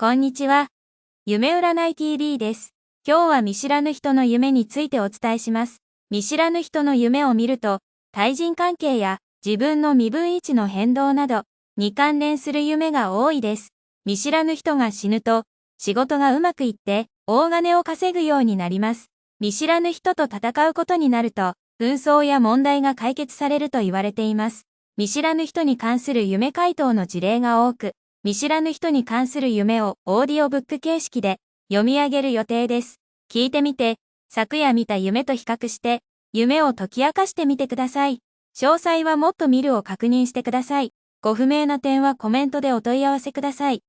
こんにちは。夢占い TV です。今日は見知らぬ人の夢についてお伝えします。見知らぬ人の夢を見ると、対人関係や自分の身分位置の変動などに関連する夢が多いです。見知らぬ人が死ぬと、仕事がうまくいって大金を稼ぐようになります。見知らぬ人と戦うことになると、紛争や問題が解決されると言われています。見知らぬ人に関する夢回答の事例が多く、見知らぬ人に関する夢をオーディオブック形式で読み上げる予定です。聞いてみて、昨夜見た夢と比較して、夢を解き明かしてみてください。詳細はもっと見るを確認してください。ご不明な点はコメントでお問い合わせください。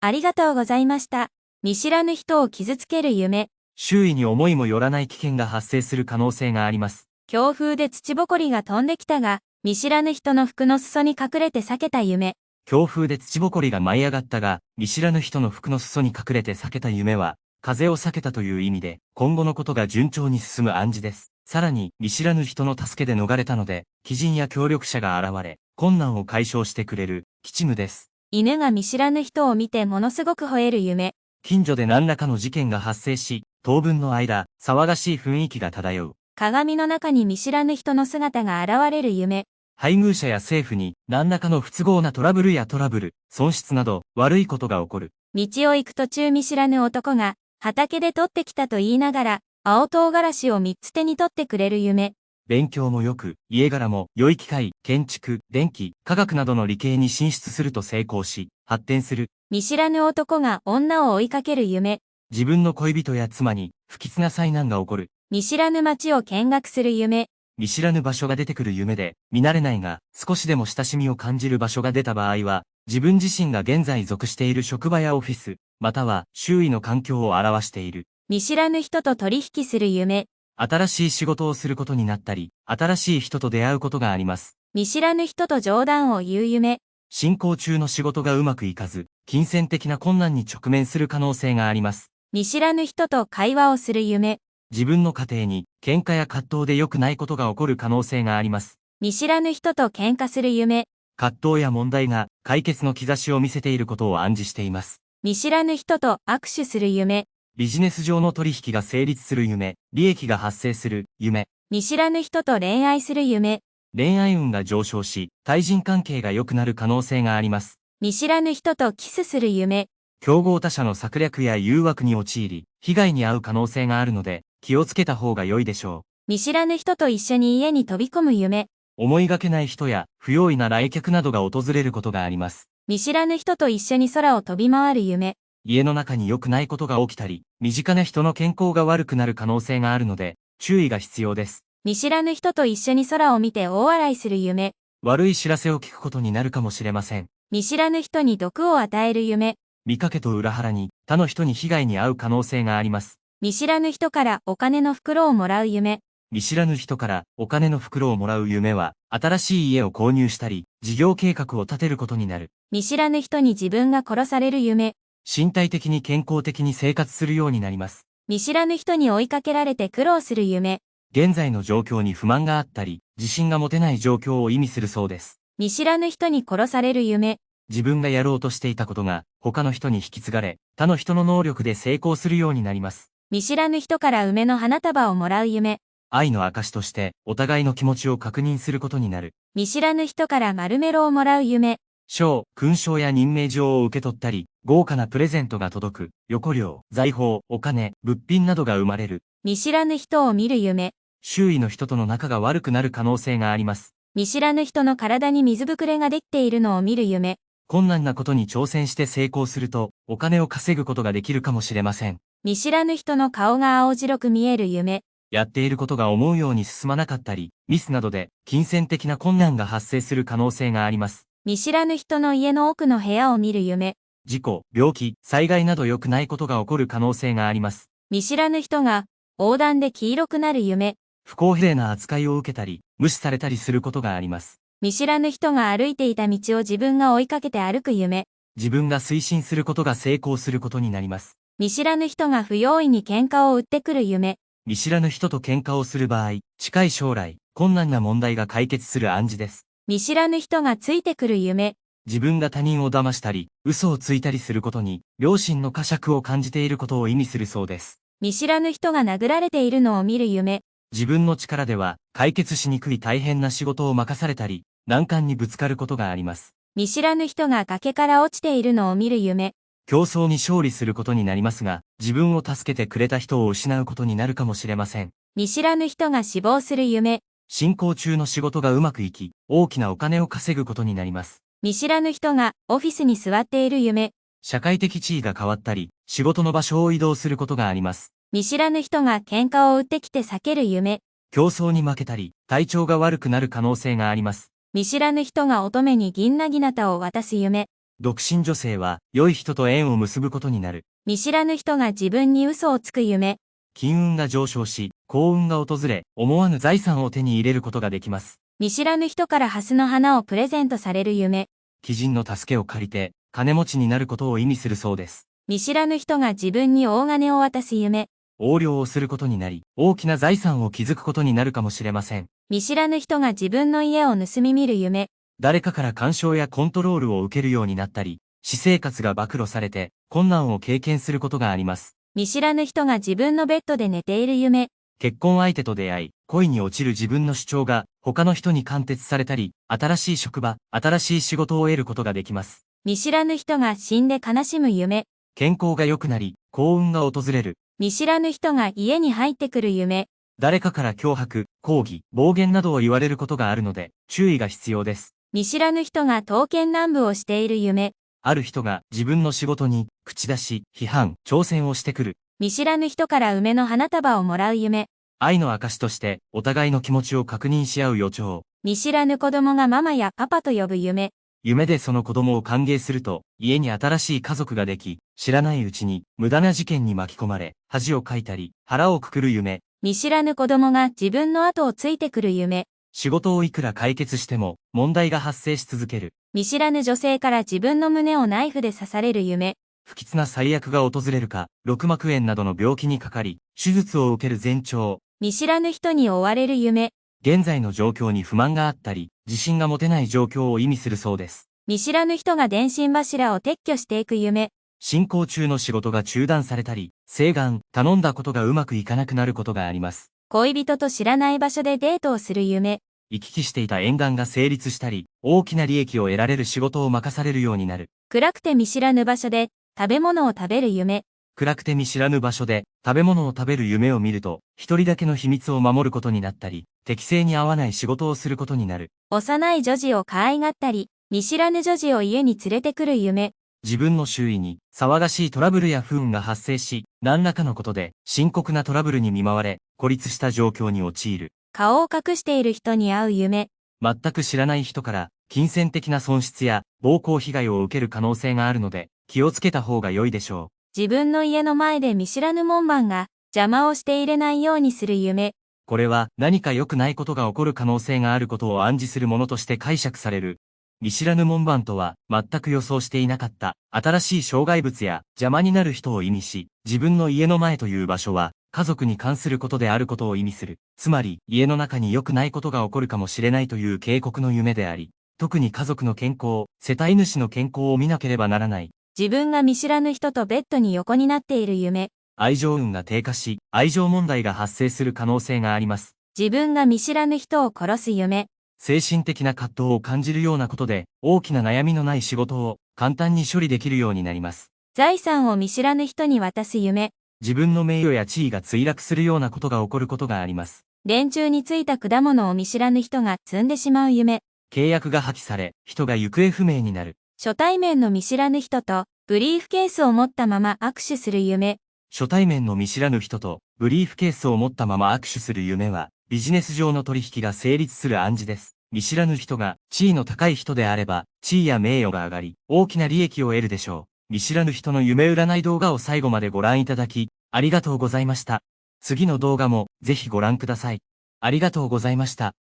ありがとうございました。見知らぬ人を傷つける夢。周囲に思いもよらない危険が発生する可能性があります。強風で土ぼこりが飛んできたが、見知らぬ人の服の裾に隠れて避けた夢。強風で土ぼこりが舞い上がったが、見知らぬ人の服の裾に隠れて避けた夢は、風を避けたという意味で、今後のことが順調に進む暗示です。さらに、見知らぬ人の助けで逃れたので、鬼人や協力者が現れ、困難を解消してくれる、吉夢です。犬が見知らぬ人を見てものすごく吠える夢。近所で何らかの事件が発生し、当分の間、騒がしい雰囲気が漂う。鏡の中に見知らぬ人の姿が現れる夢。配偶者や政府に何らかの不都合なトラブルやトラブル、損失など悪いことが起こる。道を行く途中見知らぬ男が畑で取ってきたと言いながら青唐辛子を3つ手に取ってくれる夢。勉強も良く、家柄も良い機械、建築、電気、科学などの理系に進出すると成功し、発展する。見知らぬ男が女を追いかける夢。自分の恋人や妻に不吉な災難が起こる。見知らぬ街を見学する夢。見知らぬ場所が出てくる夢で、見慣れないが、少しでも親しみを感じる場所が出た場合は、自分自身が現在属している職場やオフィス、または周囲の環境を表している。見知らぬ人と取引する夢。新しい仕事をすることになったり、新しい人と出会うことがあります。見知らぬ人と冗談を言う夢。進行中の仕事がうまくいかず、金銭的な困難に直面する可能性があります。見知らぬ人と会話をする夢。自分の家庭に喧嘩や葛藤で良くないことが起こる可能性があります。見知らぬ人と喧嘩する夢。葛藤や問題が解決の兆しを見せていることを暗示しています。見知らぬ人と握手する夢。ビジネス上の取引が成立する夢、利益が発生する夢、見知らぬ人と恋愛する夢。恋愛運が上昇し、対人関係が良くなる可能性があります。見知らぬ人とキスする夢。競合他社の策略や誘惑に陥り、被害に遭う可能性があるので、気をつけた方が良いでしょ見知らぬ人と一緒に家に飛び込む夢。う。思いがけない人や、不用意な来客などが訪れることがあります。見知らぬ人と一緒に空を飛び回る夢。家の中に良くないことが起きたり、身近な人の健康が悪くなる可能性があるので、注意が必要です。見知らぬ人と一緒に空を見て大笑いする夢。悪い知らせを聞くことになるかもしれません。見知らぬ人に毒を与える夢。見かけと裏腹に、他の人に被害に遭う可能性があります。見知らぬ人からお金の袋をもらう夢。見知らぬ人からお金の袋をもらう夢は、新しい家を購入したり、事業計画を立てることになる。見知らぬ人に自分が殺される夢。身体的に健康的に生活するようになります。見知らぬ人に追いかけられて苦労する夢。現在の状況に不満があったり、自信が持てない状況を意味するそうです。見知らぬ人に殺される夢。自分がやろうとしていたことが、他の人に引き継がれ、他の人の能力で成功するようになります。見知らぬ人から梅の花束をもらう夢。愛の証として、お互いの気持ちを確認することになる。見知らぬ人から丸メロをもらう夢。賞、勲章や任命状を受け取ったり、豪華なプレゼントが届く、横領、財宝、お金、物品などが生まれる。見知らぬ人を見る夢。周囲の人との仲が悪くなる可能性があります。見知らぬ人の体に水ぶくれができているのを見る夢。困難なことに挑戦して成功すると、お金を稼ぐことができるかもしれません。見知らぬ人の顔が青白く見える夢。やっていることが思うように進まなかったり、ミスなどで金銭的な困難が発生する可能性があります。見知らぬ人の家の奥の部屋を見る夢。事故、病気、災害など良くないことが起こる可能性があります。見知らぬ人が横断で黄色くなる夢。不公平な扱いを受けたり、無視されたりすることがあります。見知らぬ人が歩いていた道を自分が追いかけて歩く夢。自分が推進することが成功することになります。見知らぬ人が不用意に喧嘩を売ってくる夢。見知らぬ人と喧嘩をする場合、近い将来、困難な問題が解決する暗示です。見知らぬ人がついてくる夢。自分が他人を騙したり、嘘をついたりすることに、良心の呵責を感じていることを意味するそうです。見知らぬ人が殴られているのを見る夢。自分の力では、解決しにくい大変な仕事を任されたり、難関にぶつかることがあります。見知らぬ人が崖から落ちているのを見る夢。競争に勝利することになりますが、自分を助けてくれた人を失うことになるかもしれません。見知らぬ人が死亡する夢。進行中の仕事がうまくいき、大きなお金を稼ぐことになります。見知らぬ人がオフィスに座っている夢。社会的地位が変わったり、仕事の場所を移動することがあります。見知らぬ人が喧嘩を売ってきて避ける夢。競争に負けたり、体調が悪くなる可能性があります。見知らぬ人が乙女に銀なぎなたを渡す夢。独身女性は、良い人と縁を結ぶことになる。見知らぬ人が自分に嘘をつく夢。金運が上昇し、幸運が訪れ、思わぬ財産を手に入れることができます。見知らぬ人からハスの花をプレゼントされる夢。貴人の助けを借りて、金持ちになることを意味するそうです。見知らぬ人が自分に大金を渡す夢。横領をすることになり、大きな財産を築くことになるかもしれません。見知らぬ人が自分の家を盗み見る夢。誰かから干渉やコントロールを受けるようになったり、私生活が暴露されて、困難を経験することがあります。見知らぬ人が自分のベッドで寝ている夢。結婚相手と出会い、恋に落ちる自分の主張が他の人に貫徹されたり、新しい職場、新しい仕事を得ることができます。見知らぬ人が死んで悲しむ夢。健康が良くなり、幸運が訪れる。見知らぬ人が家に入ってくる夢。誰かから脅迫、抗議、暴言などを言われることがあるので、注意が必要です。見知らぬ人が刀剣乱舞をしている夢。ある人が自分の仕事に口出し、批判、挑戦をしてくる。見知らぬ人から梅の花束をもらう夢。愛の証としてお互いの気持ちを確認し合う予兆。見知らぬ子供がママやパパと呼ぶ夢。夢でその子供を歓迎すると、家に新しい家族ができ、知らないうちに無駄な事件に巻き込まれ、恥をかいたり、腹をくくる夢。見知らぬ子供が自分の後をついてくる夢。仕事をいくら解決しても、問題が発生し続ける。見知らぬ女性から自分の胸をナイフで刺される夢。不吉な最悪が訪れるか、六膜炎などの病気にかかり、手術を受ける前兆。見知らぬ人に追われる夢。現在の状況に不満があったり、自信が持てない状況を意味するそうです。見知らぬ人が電信柱を撤去していく夢。進行中の仕事が中断されたり、請願、頼んだことがうまくいかなくなることがあります。恋人と知らない場所でデートをする夢。行き来していた縁談が成立したり、大きな利益を得られる仕事を任されるようになる。暗くて見知らぬ場所で食べ物を食べる夢。暗くて見知らぬ場所で食べ物を食べる夢を見ると、一人だけの秘密を守ることになったり、適正に合わない仕事をすることになる。幼い女児を可愛がったり、見知らぬ女児を家に連れてくる夢。自分の周囲に騒がしいトラブルや不運が発生し、何らかのことで深刻なトラブルに見舞われ、孤立した状況に陥る。顔を隠している人に会う夢。全く知らない人から、金銭的な損失や暴行被害を受ける可能性があるので、気をつけた方が良いでしょ自分の家の前で見知らぬ門番が邪魔をして入れないようにする夢。う。これは何か良くないことが起こる可能性があることを暗示するものとして解釈される。見知らぬ門番とは全く予想していなかった新しい障害物や邪魔になる人を意味し、自分の家の前という場所は家族に関することであることを意味する。つまり家の中に良くないことが起こるかもしれないという警告の夢であり、特に家族の健康、世帯主の健康を見なければならない。自分が見知らぬ人とベッドに横になっている夢。愛情運が低下し、愛情問題が発生する可能性があります。自分が見知らぬ人を殺す夢。精神的な葛藤を感じるようなことで、大きな悩みのない仕事を簡単に処理できるようになります。財産を見知らぬ人に渡す夢。自分の名誉や地位が墜落するようなことが起こることがあります。電柱についた果物を見知らぬ人が積んでしまう夢。契約が破棄され、人が行方不明になる。初対面の見知らぬ人とブリーフケースを持ったまま握手する夢。初対面の見知らぬ人と、ブリーフケースを持ったまま握手する夢は、ビジネス上の取引が成立する暗示です。見知らぬ人が、地位の高い人であれば、地位や名誉が上がり、大きな利益を得るでしょう。見知らぬ人の夢占い動画を最後までご覧いただき、ありがとうございました。次の動画も、ぜひご覧ください。ありがとうございました。